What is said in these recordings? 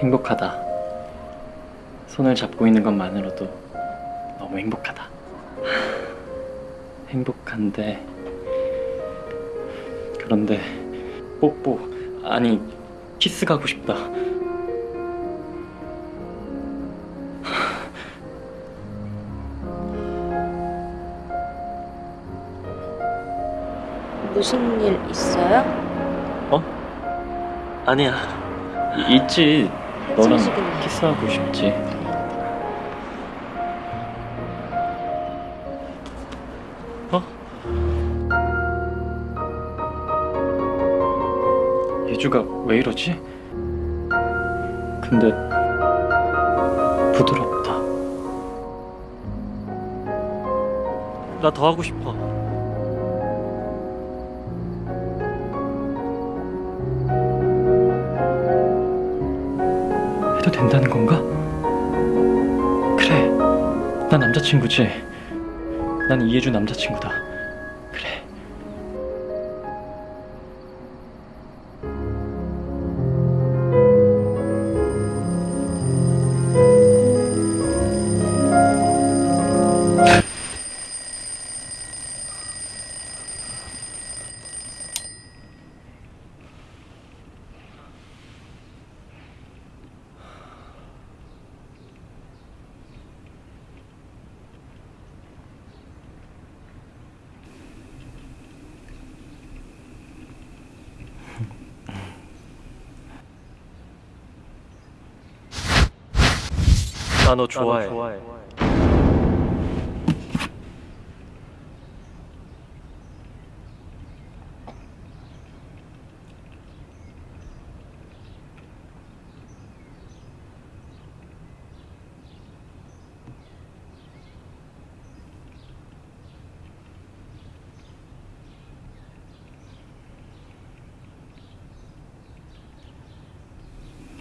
행복하다. 손을 잡고 있는 것만으로도 너무 행복하다. 행복한데 그런데 뽀뽀 아니 키스 가고 싶다. 무슨 일 있어요? 아니야. 이- 있지. 정식이네. 키스하고 싶지. 어? 예주가 왜 이러지? 근데 부드럽다. 나 더 하고 싶어. 해도 된다는 건가? 그래, 나 남자친구지. 난 이해준 남자친구다. 나 너 좋아해.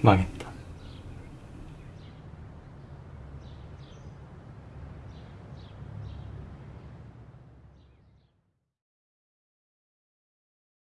망했다.